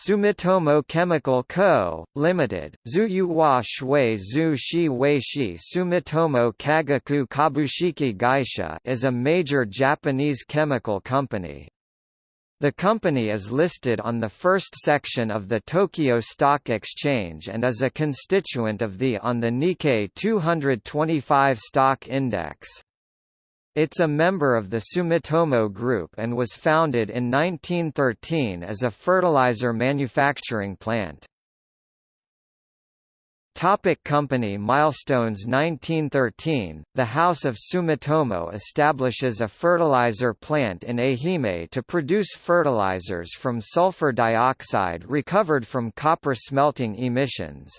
Sumitomo Chemical Co., Limited, Zuyuhua Shui Zhu Shi Weishi Sumitomo Kagaku Kabushiki Gaisha is a major Japanese chemical company. The company is listed on the first section of the Tokyo Stock Exchange and is a constituent of the on the Nikkei 225 stock index. It's a member of the Sumitomo Group and was founded in 1913 as a fertilizer manufacturing plant. Topic company milestones 1913, the House of Sumitomo establishes a fertilizer plant in Ehime to produce fertilizers from sulfur dioxide recovered from copper smelting emissions.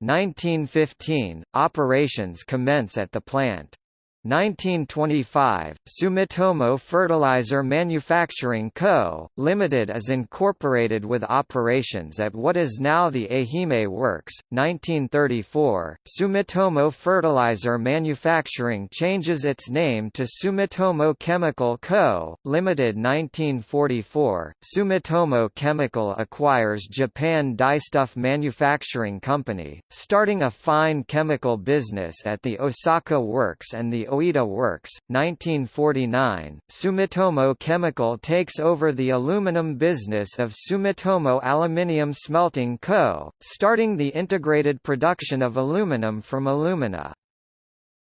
1915, operations commence at the plant. 1925, Sumitomo Fertilizer Manufacturing Co., Limited is incorporated with operations at what is now the Ehime Works. 1934, Sumitomo Fertilizer Manufacturing changes its name to Sumitomo Chemical Co., Limited 1944, Sumitomo Chemical acquires Japan Dyestuff Manufacturing Company, starting a fine chemical business at the Osaka Works and the Oita Works, 1949, Sumitomo Chemical takes over the aluminum business of Sumitomo Aluminium Smelting Co., starting the integrated production of aluminum from alumina.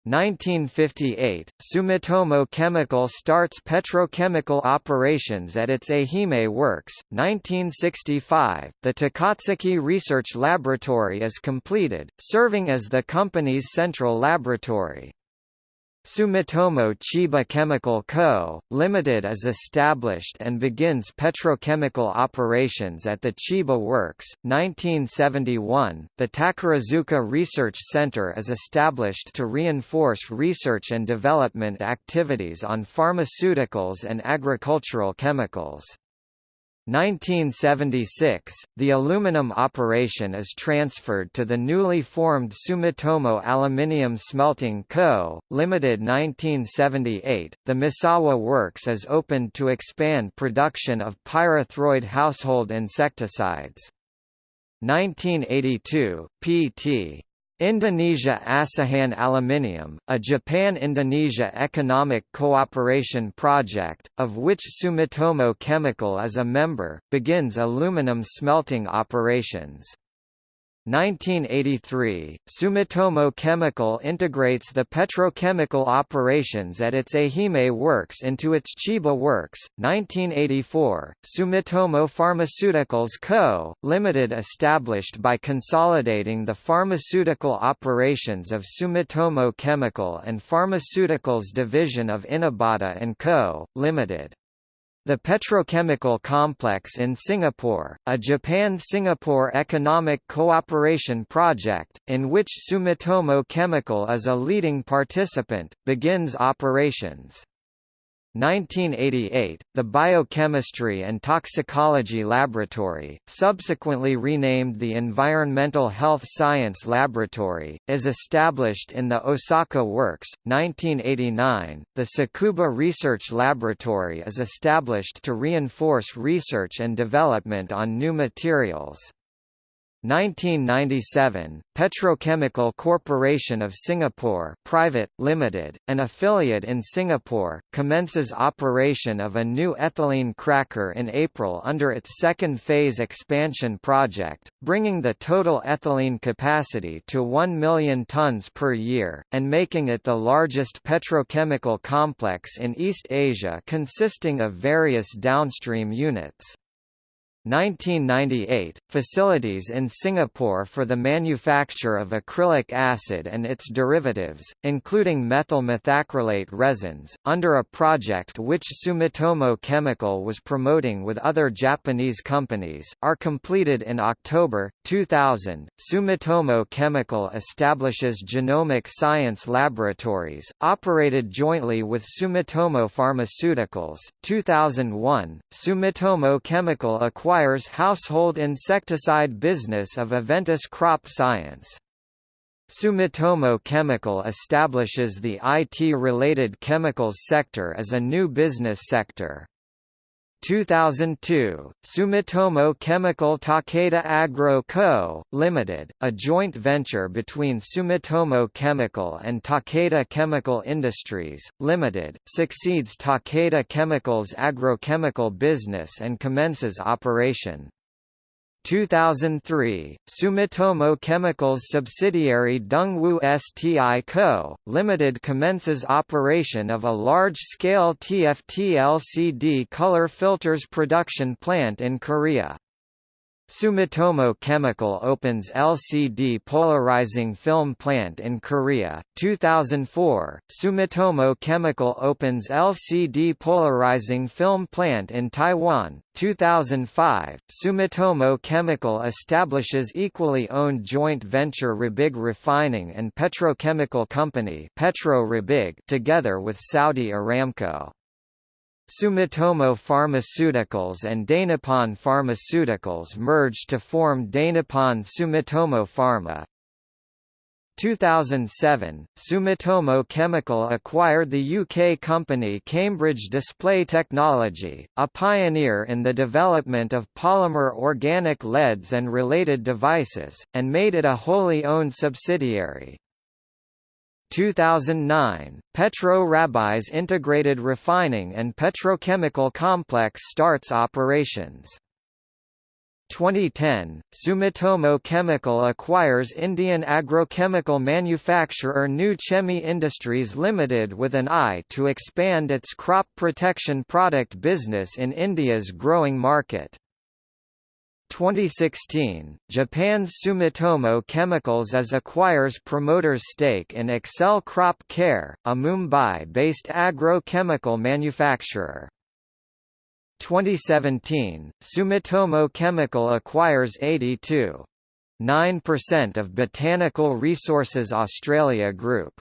1958, Sumitomo Chemical starts petrochemical operations at its Ehime works. 1965, the Takatsuki Research Laboratory is completed, serving as the company's central laboratory. Sumitomo Chiba Chemical Co., Limited is established and begins petrochemical operations at the Chiba Works. 1971, the Takarazuka Research Center is established to reinforce research and development activities on pharmaceuticals and agricultural chemicals. 1976, the aluminum operation is transferred to the newly formed Sumitomo Aluminium Smelting Co., Limited 1978, the Misawa Works is opened to expand production of pyrethroid household insecticides. 1982, Pt. Indonesia Asahan Aluminium, a Japan-Indonesia economic cooperation project, of which Sumitomo Chemical is a member, begins aluminum smelting operations. 1983, Sumitomo Chemical integrates the petrochemical operations at its Ehime works into its Chiba works. 1984, Sumitomo Pharmaceuticals Co., Limited established by consolidating the pharmaceutical operations of Sumitomo Chemical and Pharmaceuticals division of Inabata & Co., Limited. The petrochemical complex in Singapore, a Japan-Singapore economic cooperation project, in which Sumitomo Chemical is a leading participant, begins operations. 1988, the Biochemistry and Toxicology Laboratory, subsequently renamed the Environmental Health Science Laboratory, is established in the Osaka Works. 1989, the Tsukuba Research Laboratory is established to reinforce research and development on new materials. 1997, Petrochemical Corporation of Singapore Private, Limited, an affiliate in Singapore, commences operation of a new ethylene cracker in April under its second phase expansion project, bringing the total ethylene capacity to 1 million tons per year, and making it the largest petrochemical complex in East Asia consisting of various downstream units. 1998, facilities in Singapore for the manufacture of acrylic acid and its derivatives, including methyl methacrylate resins, under a project which Sumitomo Chemical was promoting with other Japanese companies, are completed in October, 2000. Sumitomo Chemical establishes genomic science laboratories, operated jointly with Sumitomo Pharmaceuticals. 2001, Sumitomo Chemical acquired acquires household insecticide business of Aventis Crop Science. Sumitomo Chemical establishes the IT-related chemicals sector as a new business sector. 2002, Sumitomo Chemical Takeda Agro Co., Ltd., a joint venture between Sumitomo Chemical and Takeda Chemical Industries, Ltd., succeeds Takeda Chemical's agrochemical business and commences operation. 2003, Sumitomo Chemical's subsidiary Dongwoo STI Co., Limited commences operation of a large-scale TFT LCD color filters production plant in Korea. Sumitomo Chemical opens LCD polarizing film plant in Korea. 2004, Sumitomo Chemical opens LCD polarizing film plant in Taiwan. 2005, Sumitomo Chemical establishes equally owned joint venture Rabigh Refining and Petrochemical Company Petro together with Saudi Aramco. Sumitomo Pharmaceuticals and Dainippon Pharmaceuticals merged to form Dainippon Sumitomo Pharma. 2007, Sumitomo Chemical acquired the UK company Cambridge Display Technology, a pioneer in the development of polymer organic LEDs and related devices, and made it a wholly owned subsidiary. 2009, Petro Rabigh's integrated refining and petrochemical complex starts operations. 2010, Sumitomo Chemical acquires Indian agrochemical manufacturer New Chemi Industries Limited with an eye to expand its crop protection product business in India's growing market. 2016, Japan's Sumitomo Chemicals as acquires promoter's stake in Excel Crop Care, a Mumbai-based agrochemical manufacturer. 2017, Sumitomo Chemical acquires 82.9% of Botanical Resources Australia Group.